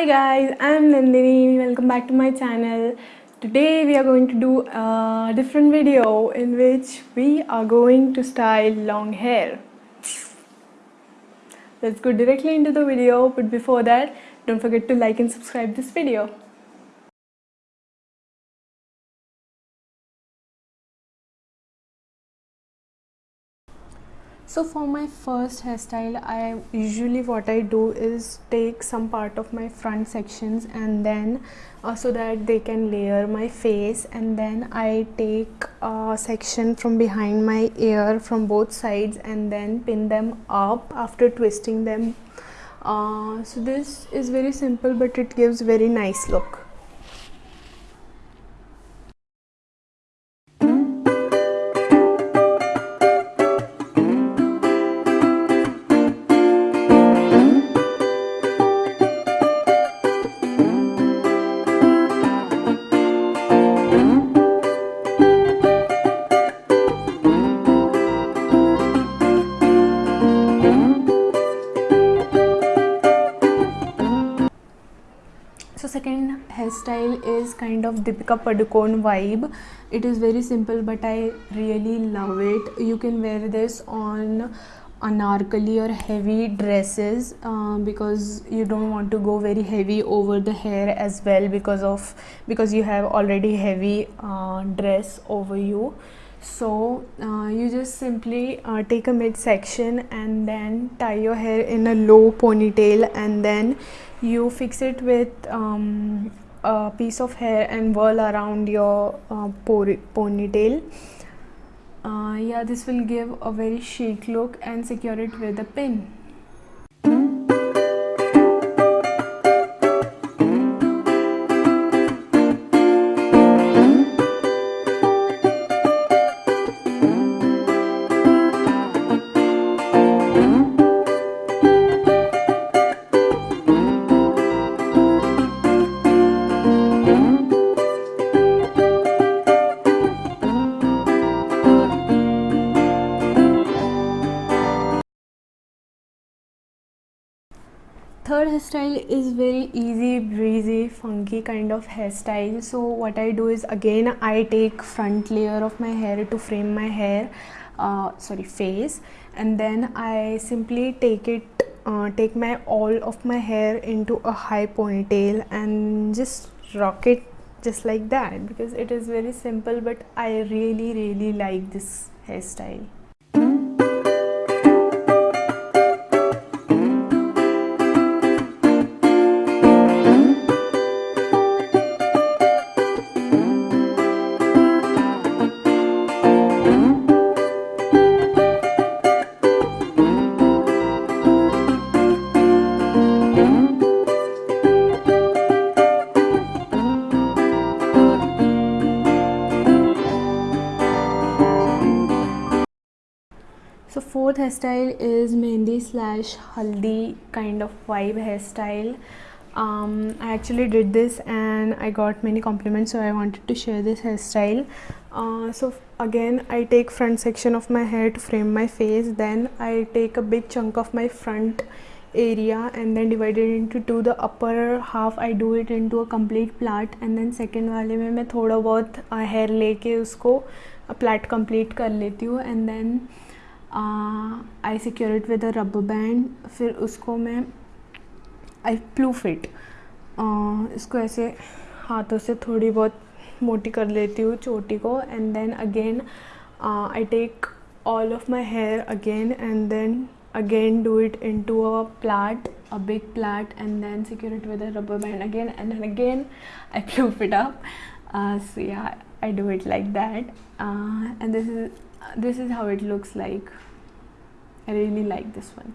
Hi guys, I'm Nandini. Welcome back to my channel. Today we are going to do a different video in which we are going to style long hair. Let's go directly into the video but before that don't forget to like and subscribe this video. So for my first hairstyle i usually what i do is take some part of my front sections and then uh, so that they can layer my face and then i take a section from behind my ear from both sides and then pin them up after twisting them. Uh, so this is very simple but it gives very nice look hairstyle is kind of Deepika Padukone vibe. It is very simple but I really love it. You can wear this on anarkali or heavy dresses uh, because you don't want to go very heavy over the hair as well because of because you have already heavy uh, dress over you. So uh, you just simply uh, take a midsection and then tie your hair in a low ponytail and then you fix it with um, a piece of hair and whirl around your uh, ponytail. Uh, yeah this will give a very chic look and secure it with a pin third hairstyle is very easy breezy funky kind of hairstyle. So what i do is again i take front layer of my hair to frame my hair uh, sorry face. And then i simply take it uh, take my all of my hair into a high ponytail and just rock it just like that because it is very simple but i really really like this hairstyle so fourth hair style is mehndi slash haldi kind of vibe hair style I actually did this and I got many compliments so I wanted to share this hair style so again I take front section of my hair to frame my face then I take a big chunk of my front area and then divided into two the upper half I do it in two a complete plait and then second वाले में मैं थोड़ा बहुत hair लेके उसको plot complete कर लेती हूँ and then I secure it with a rubber band फिर उसको मैं आई प्लू फिट इसको ऐसे हाथों से थोड़ी बहुत मोटी कर लेती हूँ, चोटी को and then again I take all of my hair again and then again do it in two a plait a big plait and then secure it with a rubber band again and then again I puff it up so I do it like that and this is this is how it looks like. I really like this one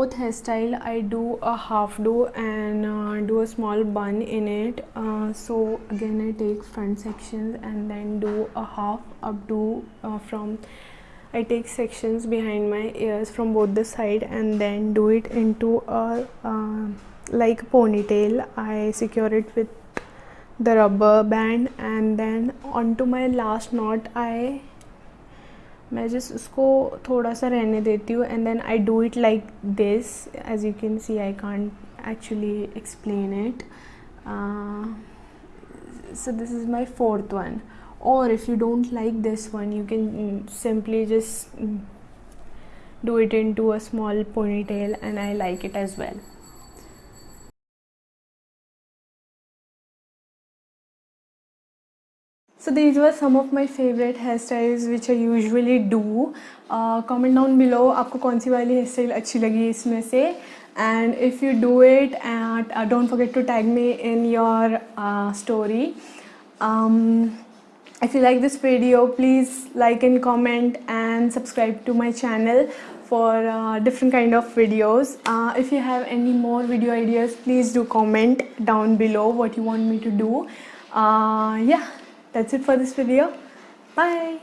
fourth hairstyle. I do a half do and uh, do a small bun in it. Uh, so again I take front sections and then do a half updo uh, from I take sections behind my ears from both the side and then do it into a uh, like ponytail. I secure it with the rubber band and then onto my last knot I मैं जिस उसको थोड़ा सा रहने देती हूँ and then I do it like this as you can see I can't actually explain it so this is my fourth one और if you don't like this one you can simply just do it in two a small ponytail and I like it as well so these were some of my favorite hairstyles which I usually do uh, comment down below आपको कौन सी वाली hair style अच्छी लगी इसमें से and if you do it and uh, don't forget to tag me in your uh, story um, if you like this video please like and comment and subscribe to my channel for uh, different kind of videos uh, if you have any more video ideas please do comment down below what you want me to do uh, yeah that's it for this video. Bye